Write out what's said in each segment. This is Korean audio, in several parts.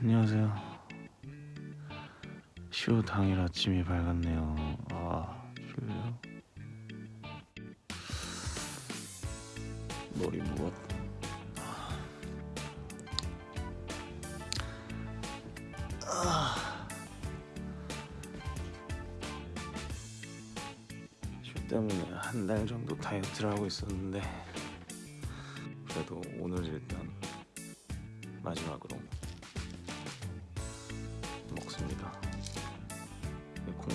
안녕하세요. 쇼 당일 아침이 밝았네요. 아, 졸려. 머리 무겁. 쇼 때문에 한 달 정도 다이어트를 하고 있었는데 그래도 오늘 일단 마지막으로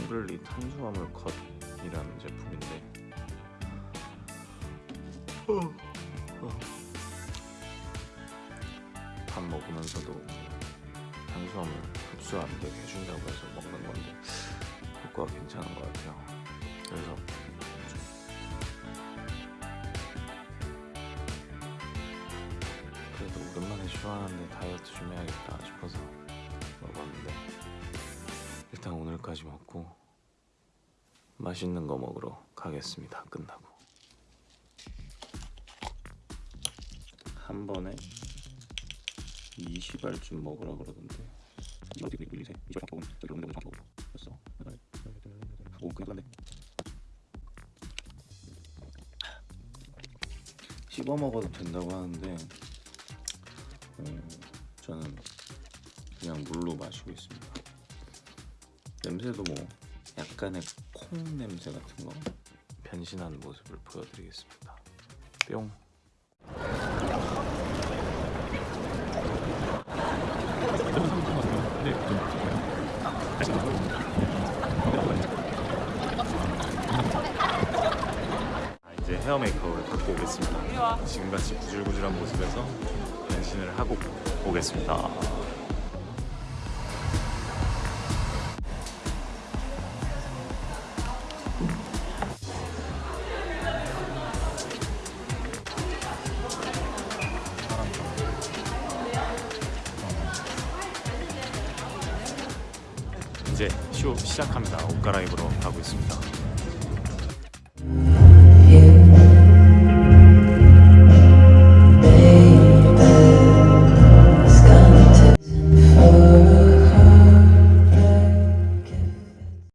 콩블리 탄수화물 컷이라는 제품인데 밥 먹으면서도 탄수화물 흡수 안 되게 해준다고 해서 먹는 건데 효과가 괜찮은 것 같아요. 그래서 그래도 오랜만에 쇼하는데 다이어트 좀 오늘까지 먹고 맛있는 거 먹으러 가겠습니다. 끝나고 한 번에 20알쯤 먹으라 그러던데. 씹어 먹어도 된다고 하는데 음, 저는 그냥 물로 마시고 있습니다. 냄새도 뭐 약간의 콩 냄새 같은 거 변신하는 모습을 보여드리겠습니다. 뿅. 아, 이제 헤어 메이크업을 받고 오겠습니다. 지금같이 구질구질한 모습에서 변신을 하고 오겠습니다. 이제 쇼 시작합니다. 옷 갈아입으러 가고 있습니다.